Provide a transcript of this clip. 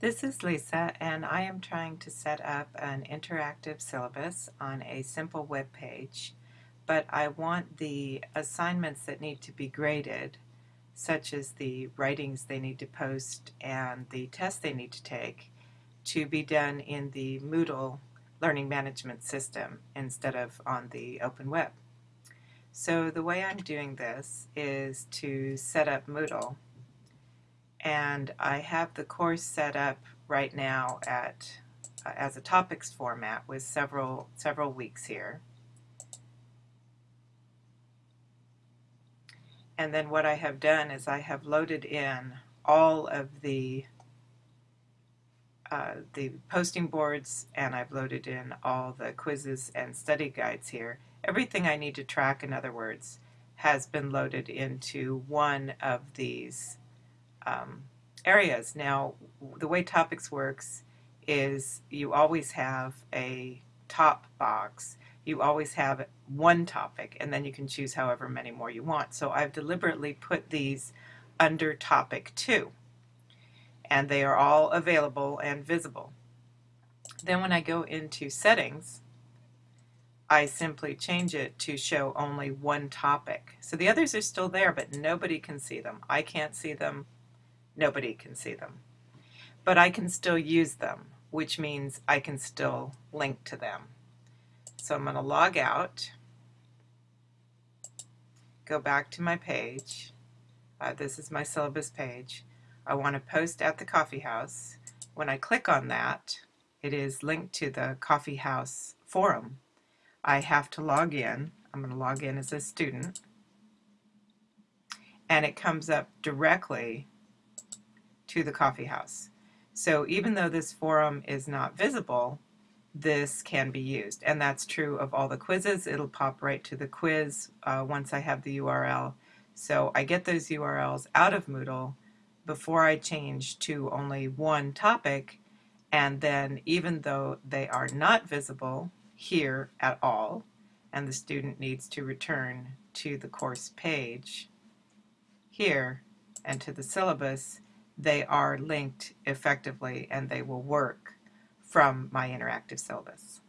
This is Lisa and I am trying to set up an interactive syllabus on a simple web page but I want the assignments that need to be graded such as the writings they need to post and the tests they need to take to be done in the Moodle learning management system instead of on the open web. So the way I'm doing this is to set up Moodle and I have the course set up right now at uh, as a topics format with several several weeks here. And then what I have done is I have loaded in all of the uh, the posting boards and I've loaded in all the quizzes and study guides here. Everything I need to track, in other words, has been loaded into one of these um, areas. Now, the way topics works is you always have a top box. You always have one topic, and then you can choose however many more you want. So I've deliberately put these under topic 2, and they are all available and visible. Then when I go into settings, I simply change it to show only one topic. So the others are still there, but nobody can see them. I can't see them nobody can see them. But I can still use them, which means I can still link to them. So I'm going to log out, go back to my page. Uh, this is my syllabus page. I want to post at the coffee house. When I click on that, it is linked to the coffee house forum. I have to log in. I'm going to log in as a student. And it comes up directly to the coffee house. So even though this forum is not visible, this can be used. And that's true of all the quizzes. It'll pop right to the quiz uh, once I have the URL. So I get those URLs out of Moodle before I change to only one topic. And then even though they are not visible here at all, and the student needs to return to the course page here and to the syllabus, they are linked effectively and they will work from my interactive syllabus.